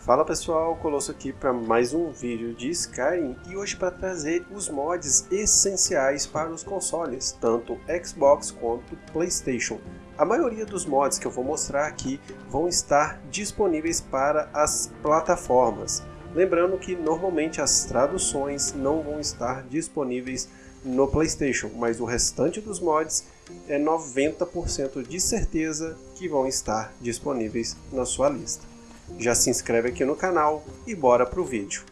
Fala pessoal, Colosso aqui para mais um vídeo de Skyrim e hoje para trazer os mods essenciais para os consoles, tanto Xbox quanto Playstation. A maioria dos mods que eu vou mostrar aqui vão estar disponíveis para as plataformas. Lembrando que normalmente as traduções não vão estar disponíveis no Playstation, mas o restante dos mods é 90% de certeza que vão estar disponíveis na sua lista já se inscreve aqui no canal e bora pro vídeo.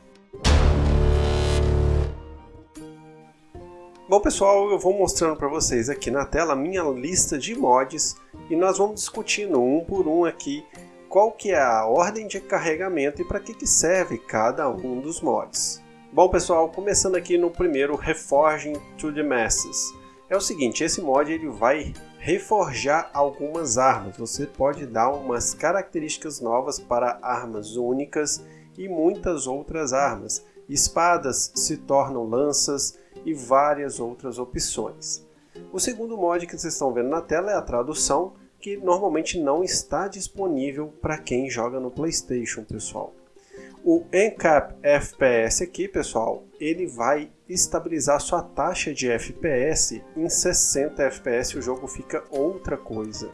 Bom pessoal, eu vou mostrando para vocês aqui na tela a minha lista de mods e nós vamos discutindo um por um aqui qual que é a ordem de carregamento e para que, que serve cada um dos mods. Bom pessoal, começando aqui no primeiro Reforging to the Masses. É o seguinte, esse mod ele vai reforjar algumas armas. Você pode dar umas características novas para armas únicas e muitas outras armas. Espadas se tornam lanças e várias outras opções. O segundo mod que vocês estão vendo na tela é a tradução, que normalmente não está disponível para quem joga no PlayStation, pessoal. O NCAP FPS aqui, pessoal, ele vai estabilizar sua taxa de FPS em 60 FPS, o jogo fica outra coisa.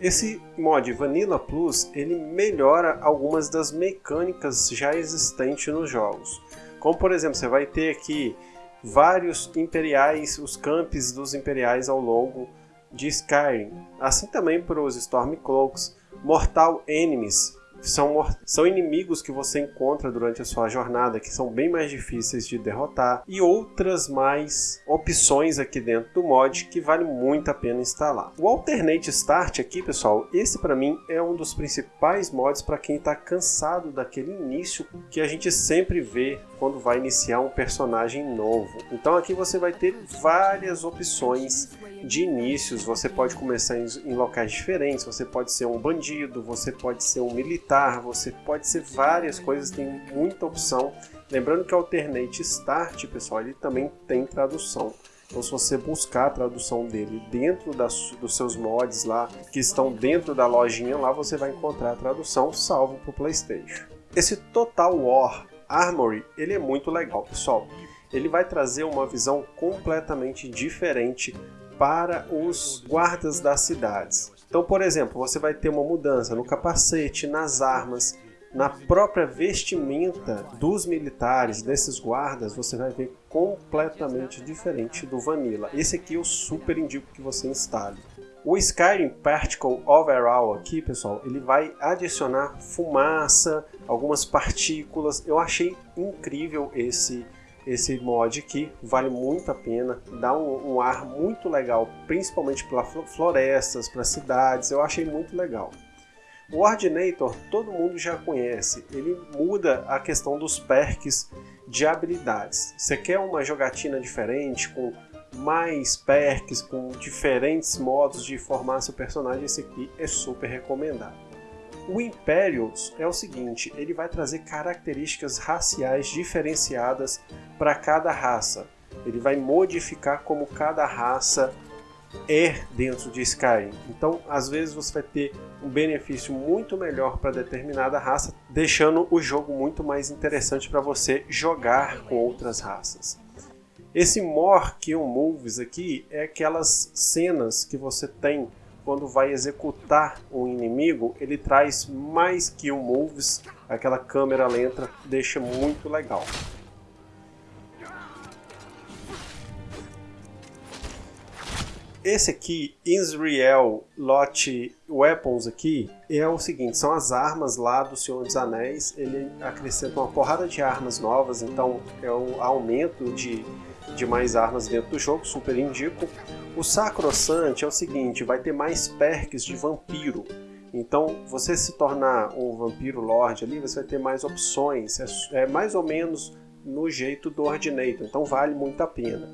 Esse mod Vanilla Plus, ele melhora algumas das mecânicas já existentes nos jogos. Como por exemplo, você vai ter aqui vários imperiais, os campos dos imperiais ao longo de Skyrim. Assim também para os Stormcloaks, Mortal Enemies, são, são inimigos que você encontra durante a sua jornada, que são bem mais difíceis de derrotar, e outras mais opções aqui dentro do mod que vale muito a pena instalar. O Alternate Start aqui, pessoal, esse para mim é um dos principais mods para quem está cansado daquele início que a gente sempre vê quando vai iniciar um personagem novo. Então aqui você vai ter várias opções de inícios, você pode começar em, locais diferentes, você pode ser um bandido, você pode ser um militar, você pode ser várias coisas, tem muita opção. Lembrando que o Alternate Start, pessoal, ele também tem tradução. Então se você buscar a tradução dele dentro das, dos seus mods lá, que estão dentro da lojinha lá, você vai encontrar a tradução salvo para o Playstation. Esse Total War Armory, ele é muito legal, pessoal. Ele vai trazer uma visão completamente diferente para os guardas das cidades. Então, por exemplo, você vai ter uma mudança no capacete, nas armas, na própria vestimenta dos militares, desses guardas, você vai ver completamente diferente do Vanilla. Esse aqui eu super indico que você instale. O Skyrim Particle Overall aqui, pessoal, ele vai adicionar fumaça, algumas partículas. Eu achei incrível esse esse mod aqui vale muito a pena, dá um, um ar muito legal, principalmente para florestas, para cidades, eu achei muito legal. O Ordinator todo mundo já conhece, ele muda a questão dos perks de habilidades. Você quer uma jogatina diferente, com mais perks, com diferentes modos de formar seu personagem, esse aqui é super recomendado. O Imperials é o seguinte, ele vai trazer características raciais diferenciadas para cada raça. Ele vai modificar como cada raça é dentro de Skyrim. Então, às vezes você vai ter um benefício muito melhor para determinada raça, deixando o jogo muito mais interessante para você jogar com outras raças. Esse More Kill Moves aqui é aquelas cenas que você tem quando vai executar um inimigo, ele traz mais kill moves, aquela câmera lenta deixa muito legal. Esse aqui, Israel Lot Weapons aqui, é o seguinte, são as armas lá do Senhor dos Anéis, ele acrescenta uma porrada de armas novas, então é um aumento de, de mais armas dentro do jogo, super indico. O Sacrosante é o seguinte, vai ter mais perks de vampiro. Então, você se tornar um vampiro lord ali, você vai ter mais opções. É, é mais ou menos no jeito do Ordinator, então vale muito a pena.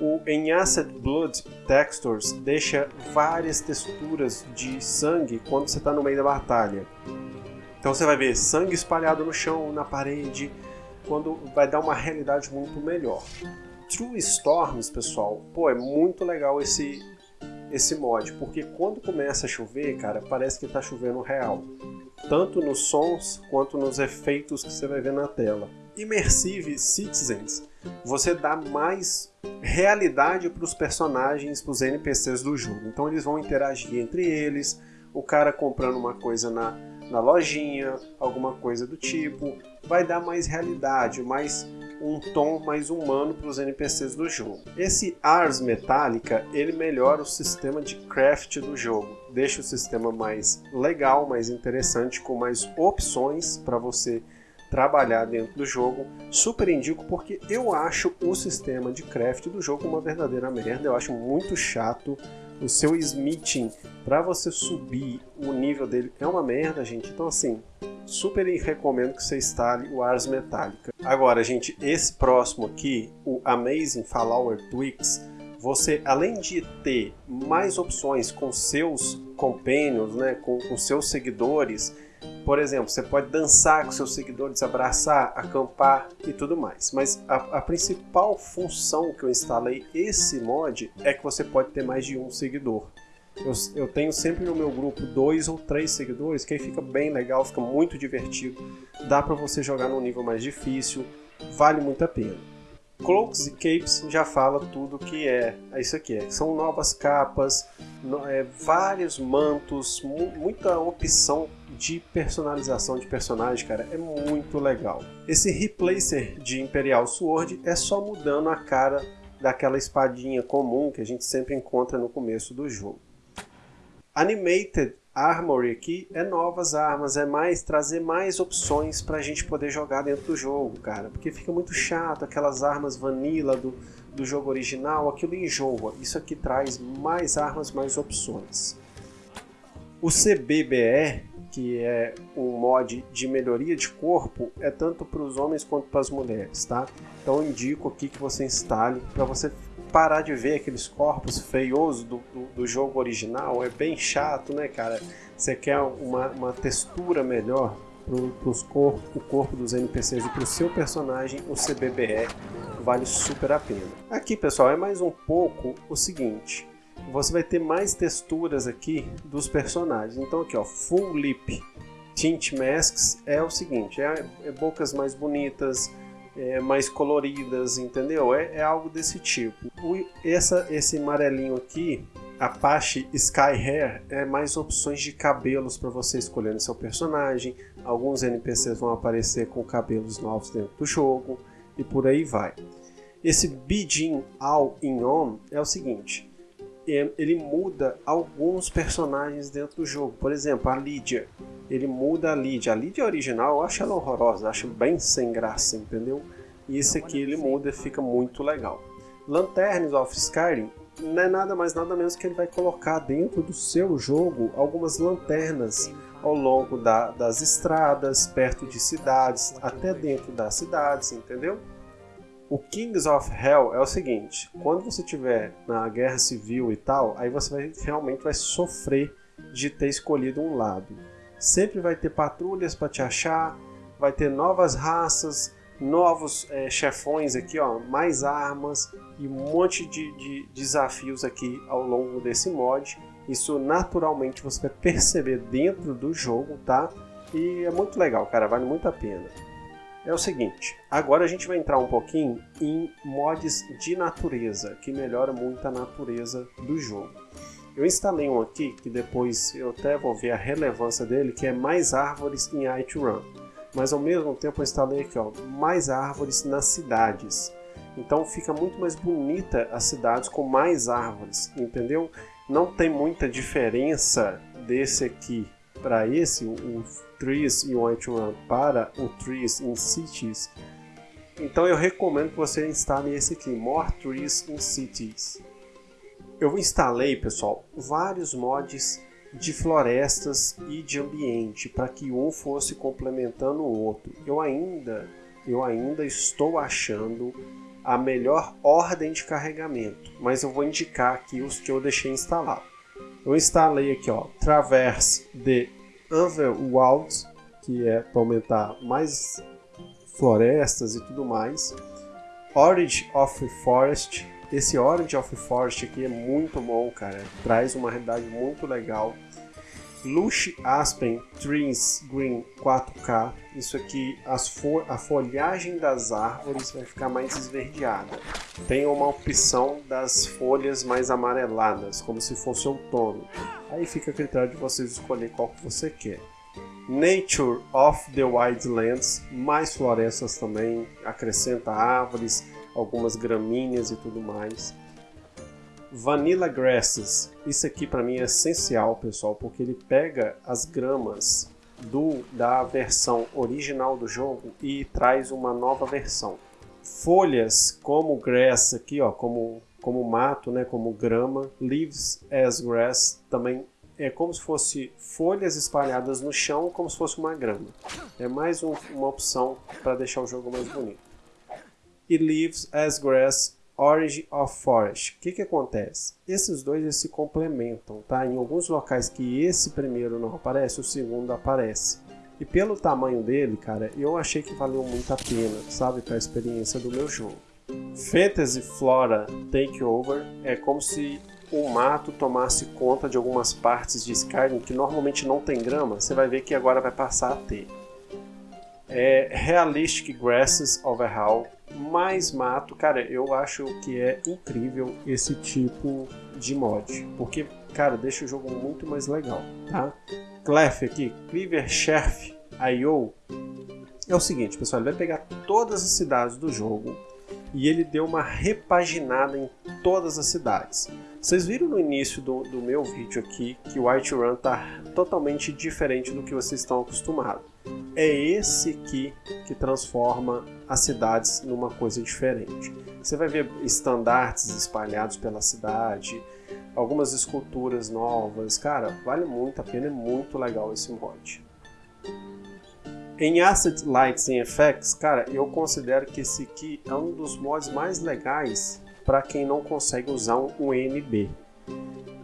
O Enhanced Blood Textures deixa várias texturas de sangue quando você está no meio da batalha. Então você vai ver sangue espalhado no chão, na parede, quando vai dar uma realidade muito melhor. True Storms, pessoal, pô, é muito legal esse esse mod, porque quando começa a chover, cara, parece que está chovendo real. Tanto nos sons quanto nos efeitos que você vai ver na tela. Immersive Citizens, você dá mais realidade para os personagens, para os NPCs do jogo. Então eles vão interagir entre eles, o cara comprando uma coisa na, na lojinha, alguma coisa do tipo, vai dar mais realidade, mais um tom mais humano para os NPCs do jogo. Esse Ars Metallica, ele melhora o sistema de craft do jogo, deixa o sistema mais legal, mais interessante, com mais opções para você trabalhar dentro do jogo. Super indico porque eu acho o sistema de craft do jogo uma verdadeira merda, eu acho muito chato. O seu smithing, para você subir o nível dele, é uma merda, gente. Então, assim, super recomendo que você instale o Ars Metallica. Agora, gente, esse próximo aqui, o Amazing Flower Tweaks, você, além de ter mais opções com seus companions, né, com, com seus seguidores, por exemplo, você pode dançar com seus seguidores, abraçar, acampar e tudo mais. Mas a, a, principal função que eu instalei esse mod é que você pode ter mais de um seguidor. Eu, eu tenho sempre no meu grupo dois ou três seguidores, que aí fica bem legal, fica muito divertido. Dá para você jogar num nível mais difícil, vale muito a pena. Cloaks e Capes já fala tudo que é, é isso aqui. É. São novas capas, no, é, vários mantos, mu muita opção de personalização de personagem, cara, é muito legal. Esse replacer de Imperial Sword é só mudando a cara daquela espadinha comum que a gente sempre encontra no começo do jogo. Animated Armory aqui é novas armas, é mais trazer mais opções para a gente poder jogar dentro do jogo, cara. Porque fica muito chato aquelas armas vanilla do, do jogo original, aquilo enjoa. Isso aqui traz mais armas, mais opções. O CBBE, que é um mod de melhoria de corpo, é tanto para os homens quanto para as mulheres, tá? Então indico aqui que você instale para você parar de ver aqueles corpos feiosos do, do, do, jogo original. É bem chato, né, cara? Você quer uma, uma textura melhor para corpo, o corpo dos NPCs e para o seu personagem, o CBBE vale super a pena. Aqui, pessoal, é mais um pouco o seguinte. Você vai ter mais texturas aqui dos personagens. Então aqui, ó, Full Lip Tint Masks é o seguinte, é, é bocas mais bonitas, é, mais coloridas, entendeu? É, é algo desse tipo. O, essa, esse amarelinho aqui, Apache Sky Hair, é mais opções de cabelos para você escolher no seu personagem. Alguns NPCs vão aparecer com cabelos novos dentro do jogo e por aí vai. Esse Bijin All In On é o seguinte, é, ele muda alguns personagens dentro do jogo. Por exemplo, a Lydia ele muda a Lídia. A Lídia original eu acho ela horrorosa, acho bem sem graça, entendeu? E esse aqui ele muda e fica muito legal. Lanterns of Skyrim não é nada mais nada menos que ele vai colocar dentro do seu jogo algumas lanternas ao longo da, das estradas, perto de cidades, até dentro das cidades, entendeu? O Kings of Hell é o seguinte, quando você estiver na guerra civil e tal, aí você vai, realmente vai sofrer de ter escolhido um lado. Sempre vai ter patrulhas para te achar, vai ter novas raças, novos é, chefões aqui, ó, mais armas e um monte de, de desafios aqui ao longo desse mod. Isso naturalmente você vai perceber dentro do jogo, tá? E é muito legal, cara, vale muito a pena. É o seguinte, agora a gente vai entrar um pouquinho em mods de natureza, que melhora muito a natureza do jogo. Eu instalei um aqui, que depois eu até vou ver a relevância dele, que é mais árvores em iTrun. Mas ao mesmo tempo eu instalei aqui, ó, mais árvores nas cidades. Então fica muito mais bonita as cidades com mais árvores, entendeu? Não tem muita diferença desse aqui para esse, o Trees em Whiterun para o Trees in Cities. Então eu recomendo que você instale esse aqui, More Trees in Cities. Eu instalei, pessoal, vários mods de florestas e de ambiente para que um fosse complementando o outro. Eu ainda, eu ainda estou achando a melhor ordem de carregamento, mas eu vou indicar aqui os que eu deixei instalado. Eu instalei aqui, ó, Traverse de Overworld, que é para aumentar mais florestas e tudo mais. Origin of Forest, Esse Orange of Forest aqui é muito bom, cara. Traz uma realidade muito legal. Lush Aspen Trees Green 4K. Isso aqui, fo a folhagem das árvores vai ficar mais esverdeada. Tem uma opção das folhas mais amareladas, como se fosse outono. Aí fica a critério de vocês escolher qual que você quer. Nature of the Wildlands, mais florestas também, acrescenta árvores, algumas gramíneas e tudo mais. Vanilla Grasses. Isso aqui para mim é essencial, pessoal, porque ele pega as gramas do da versão original do jogo e traz uma nova versão. Folhas como grass aqui, ó, como como mato, né, como grama, leaves as grass também é como se fosse folhas espalhadas no chão, como se fosse uma grama. É mais um, uma opção para deixar o jogo mais bonito. E leaves as grass Orange of Forest. O que, que acontece? Esses dois eles se complementam, tá? Em alguns locais que esse primeiro não aparece, o segundo aparece. E pelo tamanho dele, cara, eu achei que valeu muito a pena, sabe, para a experiência do meu jogo. Fantasy Flora Takeover é como se o mato tomasse conta de algumas partes de Skyrim que normalmente não tem grama, você vai ver que agora vai passar a ter. É Realistic Grasses Overhaul mais mato, cara, eu acho que é incrível esse tipo de mod, porque, cara, deixa o jogo muito mais legal, tá? Clef aqui, Cleaver Chef IO, é o seguinte, pessoal, ele vai pegar todas as cidades do jogo e ele deu uma repaginada em todas as cidades. Vocês viram no início do, do meu vídeo aqui que o Whiterun tá totalmente diferente do que vocês estão acostumados. É esse aqui que transforma as cidades numa coisa diferente. Você vai ver estandartes espalhados pela cidade, algumas esculturas novas. Cara, vale muito a pena, é muito legal esse mod. Em Asset Lights and Effects, cara, eu considero que esse aqui é um dos mods mais legais para quem não consegue usar um NB.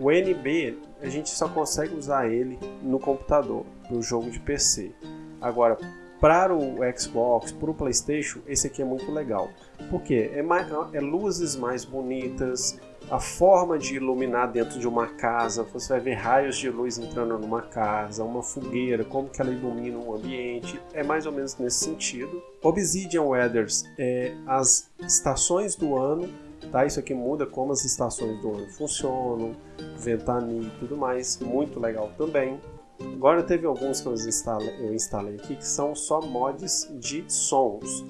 O NB a gente só consegue usar ele no computador, no jogo de PC. Agora, para o Xbox, para o PlayStation, esse aqui é muito legal. Porque é, mais, é luzes mais bonitas, a forma de iluminar dentro de uma casa, você vai ver raios de luz entrando numa casa, uma fogueira, como que ela ilumina um ambiente, é mais ou menos nesse sentido. Obsidian Weathers é as estações do ano, tá? Isso aqui muda como as estações do ano funcionam, ventania e tudo mais, muito legal também. Agora teve alguns que eu instalei, eu instalei aqui que são só mods de sons.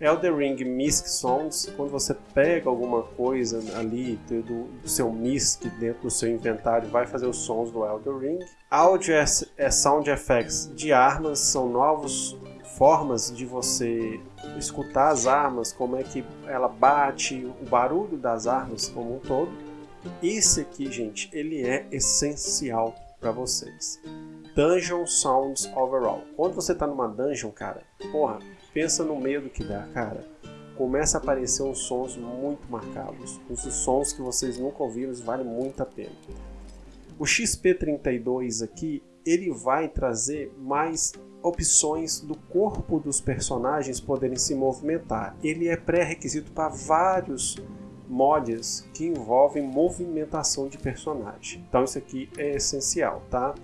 Elder Ring Misc Songs, quando você pega alguma coisa ali do, do, seu Misc dentro do seu inventário, vai fazer os sons do Elder Ring. Audio é Sound Effects de armas, são novos formas de você escutar as armas, como é que ela bate, o barulho das armas como um todo. Esse aqui, gente, ele é essencial para vocês. Dungeon Sounds Overall. Quando você tá numa dungeon, cara, porra, pensa no medo que dá, cara. Começa a aparecer uns sons muito marcados, uns sons que vocês nunca ouviram, vale muito a pena. O XP32 aqui, ele vai trazer mais opções do corpo dos personagens poderem se movimentar. Ele é pré-requisito para vários mods que envolvem movimentação de personagem. Então isso aqui é essencial, tá?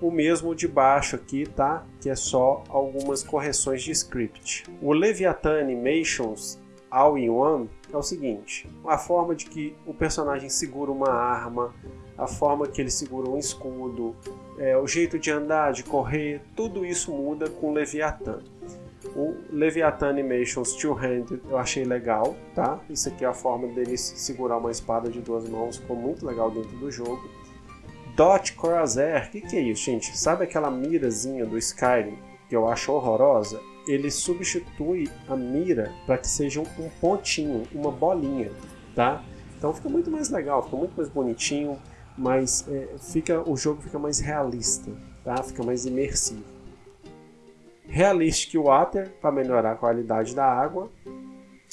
O mesmo de baixo aqui, tá? Que é só algumas correções de script. O Leviathan Animations All-in-One é o seguinte, a forma de que o personagem segura uma arma, a forma que ele segura um escudo, é, o jeito de andar, de correr, tudo isso muda com o Leviathan. O Leviathan Animations Two-Handed eu achei legal, tá? Isso aqui é a forma dele segurar uma espada de duas mãos, ficou muito legal dentro do jogo. Dot Crosshair, o que, que é isso, gente? Sabe aquela mirazinha do Skyrim que eu acho horrorosa? Ele substitui a mira para que seja um pontinho, uma bolinha, tá? Então fica muito mais legal, fica muito mais bonitinho, mas é, fica, o jogo fica mais realista, tá? Fica mais imersivo. Realistic Water para melhorar a qualidade da água.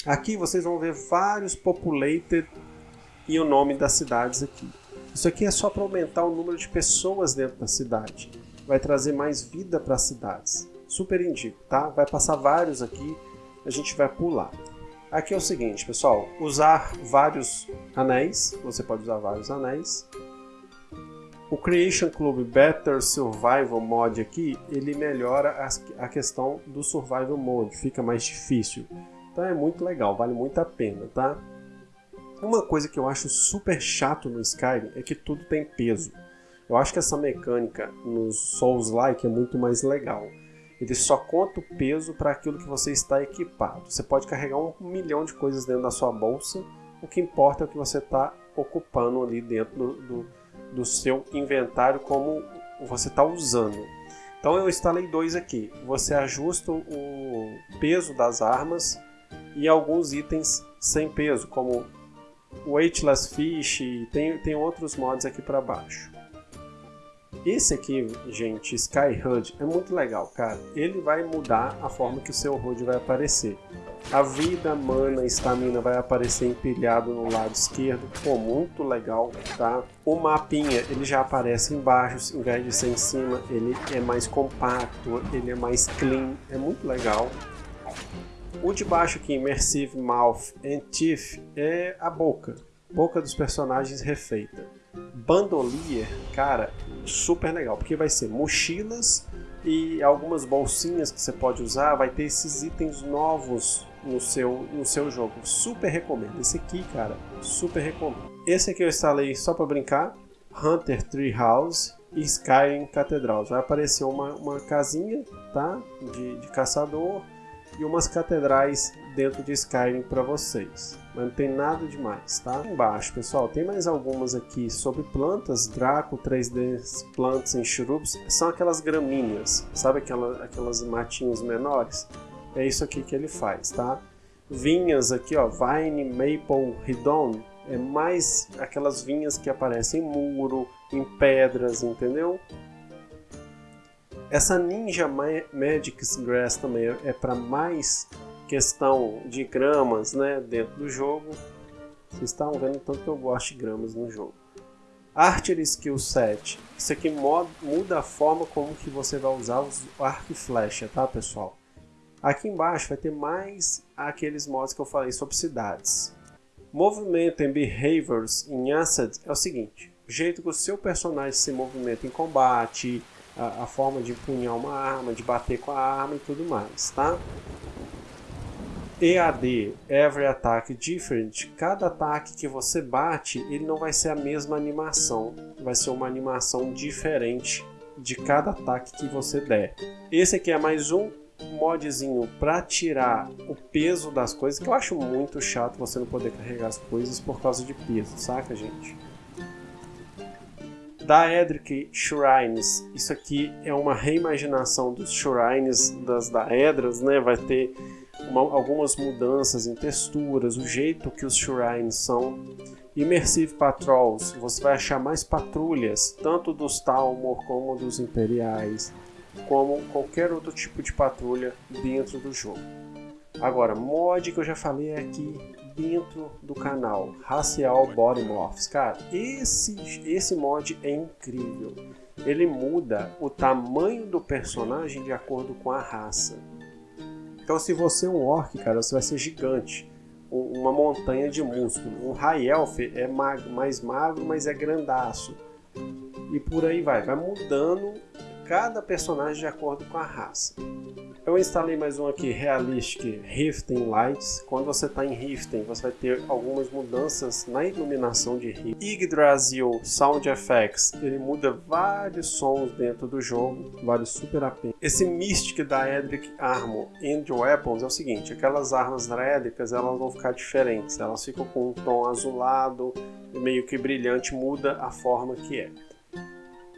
Aqui vocês vão ver vários populated e o nome das cidades aqui. Isso aqui é só para aumentar o número de pessoas dentro da cidade. Vai trazer mais vida para as cidades. Super indico, tá? Vai passar vários aqui, a gente vai pular. Aqui é o seguinte, pessoal, usar vários anéis, você pode usar vários anéis. O Creation Club Better Survival Mod aqui, ele melhora a questão do Survival Mode, fica mais difícil. Então é muito legal, vale muito a pena, tá? Uma coisa que eu acho super chato no Skyrim é que tudo tem peso. Eu acho que essa mecânica nos Souls-like é muito mais legal. Ele só conta o peso para aquilo que você está equipado. Você pode carregar um milhão de coisas dentro da sua bolsa, o que importa é o que você está ocupando ali dentro do, do, do seu inventário, como você está usando. Então eu instalei dois aqui. Você ajusta o peso das armas e alguns itens sem peso, como Weightless Fish, tem, tem outros mods aqui para baixo. Esse aqui, gente, Sky HUD, é muito legal, cara. Ele vai mudar a forma que o seu HUD vai aparecer. A vida, mana, estamina vai aparecer empilhado no lado esquerdo. Pô, muito legal, tá? O mapinha, ele já aparece embaixo, em vez de ser em cima. Ele é mais compacto, ele é mais clean, é muito legal. O de baixo aqui, Immersive Mouth and Teeth, é a boca. Boca dos personagens refeita. Bandolier, cara, super legal, porque vai ser mochilas e algumas bolsinhas que você pode usar, vai ter esses itens novos no seu, no seu jogo. Super recomendo. Esse aqui, cara, super recomendo. Esse aqui eu instalei só para brincar, Hunter Treehouse e Skyrim Cathedral. Vai aparecer uma, uma casinha, tá? De, de caçador e umas catedrais dentro de Skyrim para vocês. Mas não tem nada demais, tá? Embaixo, pessoal, tem mais algumas aqui sobre plantas. Draco 3D Plants and Shrubs. São aquelas gramíneas, sabe aquela, aquelas matinhos menores? É isso aqui que ele faz, tá? Vinhas aqui, ó, Vine Maple Redon. É mais aquelas vinhas que aparecem em muro, em pedras, entendeu? Essa Ninja Magic's Grass também é para mais questão de gramas né, dentro do jogo. Vocês estão vendo tanto que eu gosto de gramas no jogo. Archer Skill Set. Isso aqui muda a forma como que você vai usar os arco e flecha, tá pessoal? Aqui embaixo vai ter mais aqueles modos que eu falei sobre cidades. Movimento and Behaviors em Acid é o seguinte. O jeito que o seu personagem se movimenta em combate, a, a, forma de empunhar uma arma, de bater com a arma e tudo mais, tá? EAD, Every Attack Different, cada ataque que você bate, ele não vai ser a mesma animação, vai ser uma animação diferente de cada ataque que você der. Esse aqui é mais um modzinho para tirar o peso das coisas, que eu acho muito chato você não poder carregar as coisas por causa de peso, saca gente? Daedric Shrines. Isso aqui é uma reimaginação dos Shrines das Daedras, né? Vai ter uma, algumas mudanças em texturas, o jeito que os Shrines são. Immersive Patrols, você vai achar mais patrulhas, tanto dos Talmor como dos Imperiais, como qualquer outro tipo de patrulha dentro do jogo. Agora, mod que eu já falei aqui dentro do canal, Racial Body Morphs. Cara, esse, esse mod é incrível. Ele muda o tamanho do personagem de acordo com a raça. Então se você é um orc, cara, você vai ser gigante. Uma montanha de músculo. Um High Elf é mag mais magro, mas é grandaço. E por aí vai. Vai mudando cada personagem de acordo com a raça. Eu instalei mais um aqui, Realistic Riften Lights. Quando você está em Riften, você vai ter algumas mudanças na iluminação de Riften. Yggdrasil Sound Effects, ele muda vários sons dentro do jogo, vale super a pena. Esse Mystic da Edric Armor and Weapons é o seguinte, aquelas armas drédricas elas vão ficar diferentes, elas ficam com um tom azulado, meio que brilhante, muda a forma que é.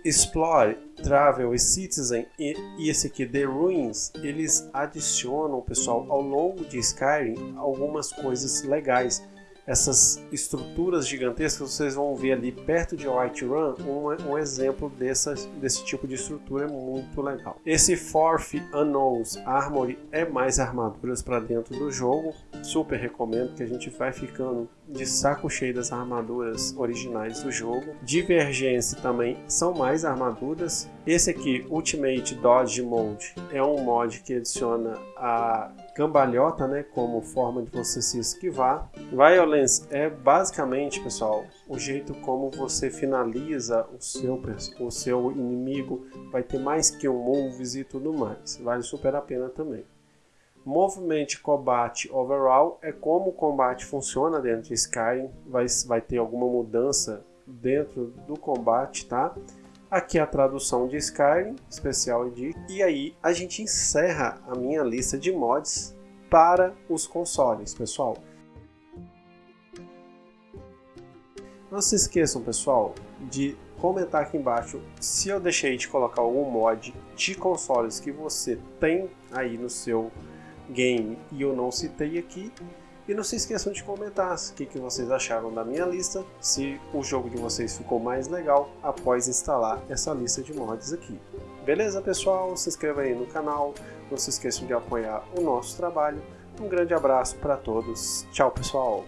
Explore, Travel e Citizen e, esse aqui, The Ruins, eles adicionam, pessoal, ao longo de Skyrim algumas coisas legais. Essas estruturas gigantescas, vocês vão ver ali perto de Whiterun, um, um exemplo dessa, desse tipo de estrutura é muito legal. Esse Fourth Unknowns Armory é mais armaduras para dentro do jogo, super recomendo que a gente vai ficando de saco cheio das armaduras originais do jogo. Divergência também são mais armaduras. Esse aqui, Ultimate Dodge Mode, é um mod que adiciona a cambalhota, né, como forma de você se esquivar. Violence é basicamente, pessoal, o jeito como você finaliza o seu, o seu inimigo. Vai ter mais que um moves e tudo mais. Vale super a pena também. Movement Combat Overall é como o combate funciona dentro de Skyrim. Vai, vai ter alguma mudança dentro do combate, tá? Aqui a tradução de Skyrim, especial edition. E aí a gente encerra a minha lista de mods para os consoles, pessoal. Não se esqueçam, pessoal, de comentar aqui embaixo se eu deixei de colocar algum mod de consoles que você tem aí no seu game e eu não citei aqui. E não se esqueçam de comentar o que, que vocês acharam da minha lista, se o jogo de vocês ficou mais legal após instalar essa lista de mods aqui. Beleza, pessoal? Se inscreva aí no canal, não se esqueçam de apoiar o nosso trabalho. Um grande abraço para todos. Tchau, pessoal!